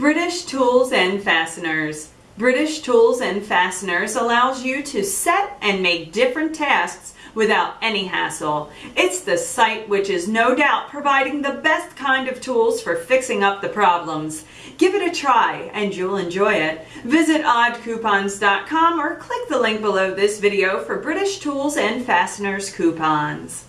British Tools and Fasteners. British Tools and Fasteners allows you to set and make different tasks without any hassle. It's the site which is no doubt providing the best kind of tools for fixing up the problems. Give it a try and you'll enjoy it. Visit oddcoupons.com or click the link below this video for British Tools and Fasteners coupons.